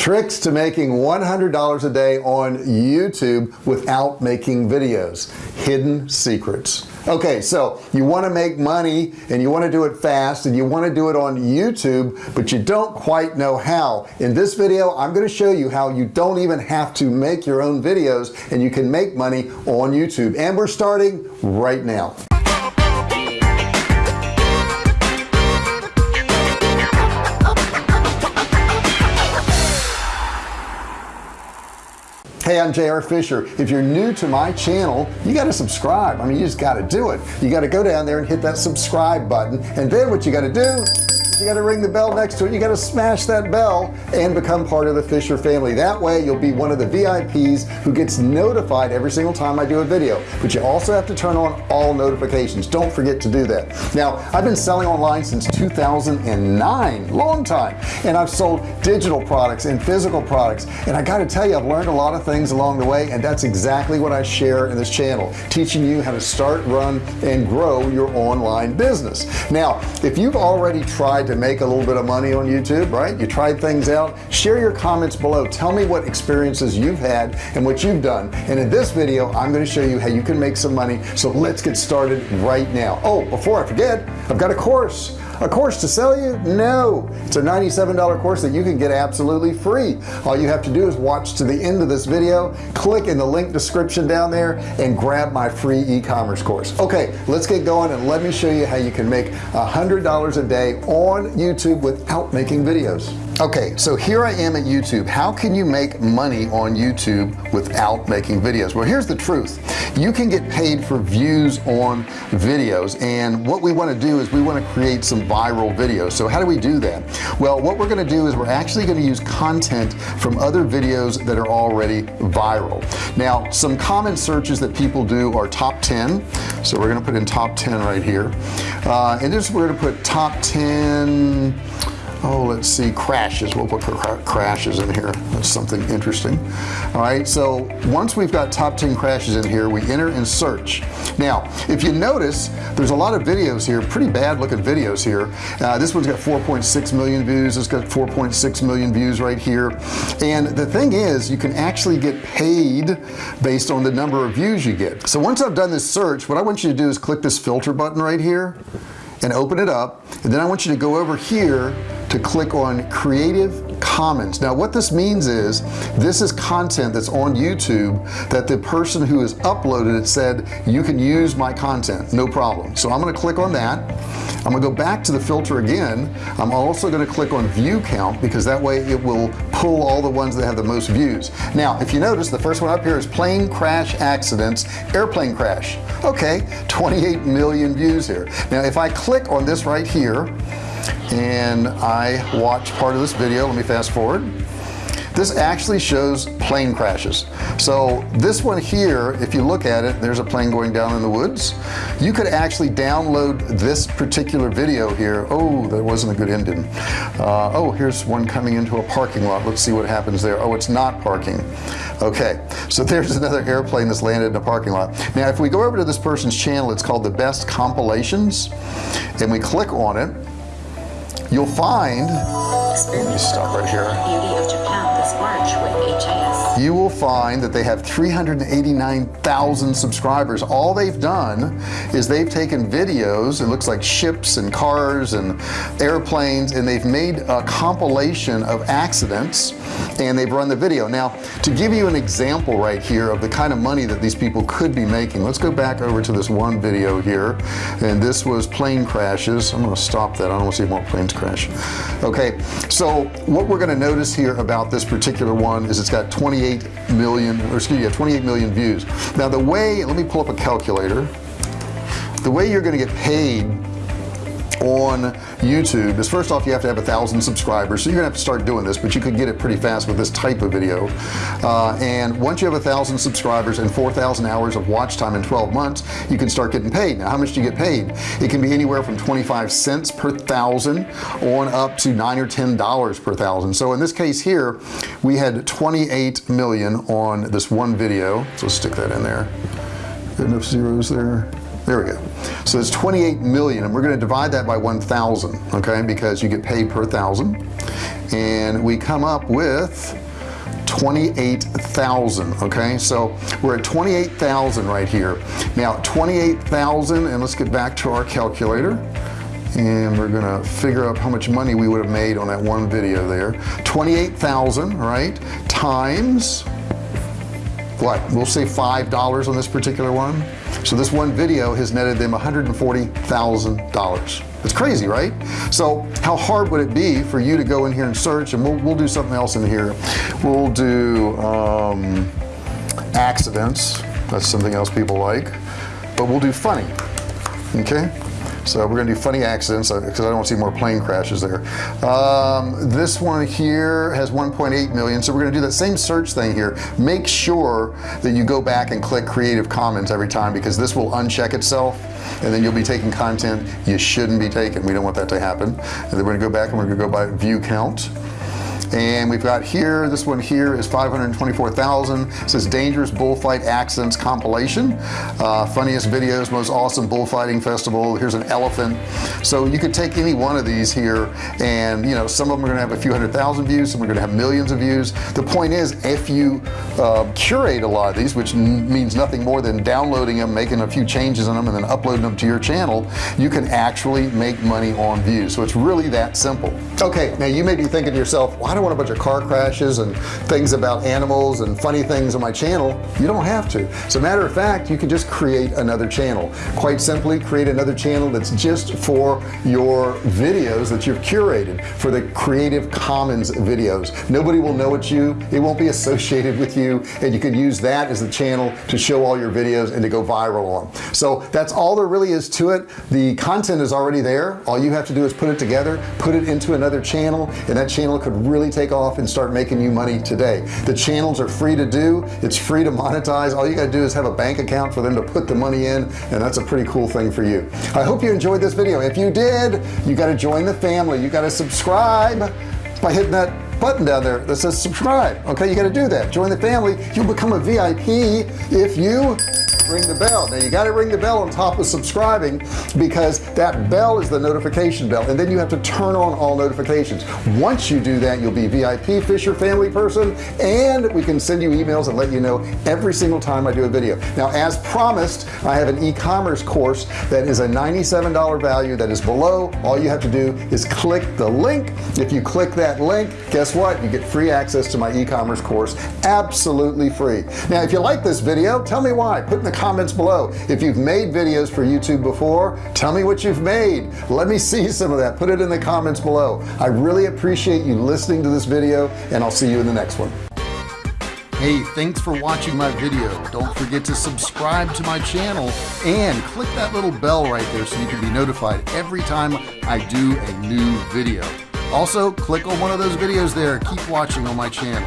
tricks to making $100 a day on YouTube without making videos. Hidden secrets. Okay so you want to make money and you want to do it fast and you want to do it on YouTube but you don't quite know how. In this video I'm going to show you how you don't even have to make your own videos and you can make money on YouTube. And we're starting right now hey I'm JR Fisher. If you're new to my channel you got to subscribe. I mean you just got to do it. You got to go down there and hit that subscribe button and then what you got to do you got to ring the bell next to it. You got to smash that bell and become part of the Fisher family. That way you'll be one of the VIPs who gets notified every single time I do a video. But you also have to turn on all notifications. Don't forget to do that. Now I've been selling online since 2009 long time. And I've sold digital products and physical products. And I got to tell you I've learned a lot of things along the way and that's exactly what I share in this channel teaching you how to start run and grow your online business. Now if you've already tried to make a little bit of money on YouTube right? You tried things out. Share your comments below. Tell me what experiences you've had and what you've done. And in this video I'm going to show you how you can make some money. So let's get started right now. Oh before I forget I've got a course a course to sell you? No. It's a $97 course that you can get absolutely free. All you have to do is watch to the end of this video click in the link description down there and grab my free e-commerce course. Okay let's get going and let me show you how you can make a hundred dollars a day on YouTube without making videos okay so here I am at YouTube. How can you make money on YouTube without making videos? Well here's the truth. You can get paid for views on videos and what we want to do is we want to create some viral videos. So how do we do that? Well what we're going to do is we're actually going to use content from other videos that are already viral. Now some common searches that people do are top 10 so we're going to put in top 10 right here. Uh, and this we're to put top 10 oh let's see crashes. We'll put crashes in here. That's something interesting. All right so once we've got top 10 crashes in here we enter and search. Now if you notice there's a lot of videos here pretty bad looking videos here. Uh, this one's got 4.6 million views. It's got 4.6 million views right here. And the thing is you can actually get paid based on the number of views you get. So once I've done this search what I want you to do is click this filter button right here and open it up. And then I want you to go over here to click on creative commons. Now what this means is this is content that's on YouTube that the person who has uploaded it said you can use my content. No problem. So I'm gonna click on that. I'm gonna go back to the filter again. I'm also going to click on view count because that way it will pull all the ones that have the most views. Now if you notice the first one up here is plane crash accidents airplane crash. Okay 28 million views here. Now if I click on this right here and I watch part of this video. Let me fast forward. This actually shows plane crashes. So this one here if you look at it there's a plane going down in the woods. You could actually download this particular video here. Oh that wasn't a good ending. Uh, oh here's one coming into a parking lot. Let's see what happens there. Oh it's not parking. Okay so there's another airplane that's landed in a parking lot. Now if we go over to this person's channel it's called the best compilations and we click on it you'll find let me stop right here you will find that they have 389,000 subscribers. All they've done is they've taken videos it looks like ships and cars and airplanes and they've made a compilation of accidents and they've run the video. Now to give you an example right here of the kind of money that these people could be making let's go back over to this one video here and this was plane crashes. I'm gonna stop that. I don't want to see more planes crash. Okay so what we're going to notice here about this particular one is it's got 28 million or excuse me 28 million views. Now the way let me pull up a calculator. The way you're going to get paid on YouTube is first off you have to have a thousand subscribers. So you're gonna have to start doing this but you could get it pretty fast with this type of video. Uh, and once you have a thousand subscribers and 4,000 hours of watch time in 12 months you can start getting paid. Now how much do you get paid? It can be anywhere from 25 cents per thousand on up to nine or ten dollars per thousand. So in this case here we had 28 million on this one video. So stick that in there. Enough zeros there. There we go so it's 28 million and we're going to divide that by 1,000 okay because you get paid per thousand. And we come up with 28,000 okay? So we're at 28,000 right here. Now 28,000 and let's get back to our calculator. And we're gonna figure out how much money we would have made on that one video there. 28,000 right times what we'll say five dollars on this particular one? So this one video has netted them $140,000 it's crazy right? So how hard would it be for you to go in here and search? And we'll, we'll do something else in here. We'll do um, accidents. That's something else people like. But we'll do funny okay so we're gonna do funny accidents because uh, I don't want to see more plane crashes there. Um, this one here has 1.8 million so we're gonna do that same search thing here. Make sure that you go back and click Creative Commons every time because this will uncheck itself and then you'll be taking content you shouldn't be taking. We don't want that to happen. And then we're gonna go back and we're gonna go by view count and we've got here this one here is 524,000 says dangerous bullfight accidents compilation. Uh, funniest videos most awesome bullfighting festival. Here's an elephant. So you could take any one of these here and you know some of them are gonna have a few hundred thousand views some are gonna have millions of views. The point is if you uh, curate a lot of these which means nothing more than downloading them making a few changes in them and then uploading them to your channel you can actually make money on views. So it's really that simple. Okay now you may be thinking to yourself why do don't want a bunch of car crashes and things about animals and funny things on my channel. You don't have to. As a matter of fact you can just create another channel. Quite simply create another channel that's just for your videos that you've curated for the Creative Commons videos. Nobody will know it's you. It won't be associated with you and you can use that as the channel to show all your videos and to go viral on. So that's all there really is to it. The content is already there. All you have to do is put it together put it into another channel and that channel could really take off and start making you money today. The channels are free to do. It's free to monetize. All you got to do is have a bank account for them to put the money in and that's a pretty cool thing for you. I hope you enjoyed this video. If you did you got to join the family. You got to subscribe by hitting that button down there that says subscribe okay? You got to do that. Join the family. You'll become a VIP if you ring the bell. Now you got to ring the bell on top of subscribing because that bell is the notification bell and then you have to turn on all notifications. Once you do that you'll be VIP Fisher family person and we can send you emails and let you know every single time I do a video. Now as promised I have an e-commerce course that is a $97 value that is below. All you have to do is click the link. If you click that link guess what? You get free access to my e-commerce course absolutely free. Now if you like this video tell me why. Put in the comments below if you've made videos for YouTube before tell me what you've made let me see some of that put it in the comments below I really appreciate you listening to this video and I'll see you in the next one Hey, thanks for watching my video. Don't forget to subscribe to my channel and click that little bell right there so you can be notified every time I do a new video. Also, click on one of those videos there. Keep watching on my channel.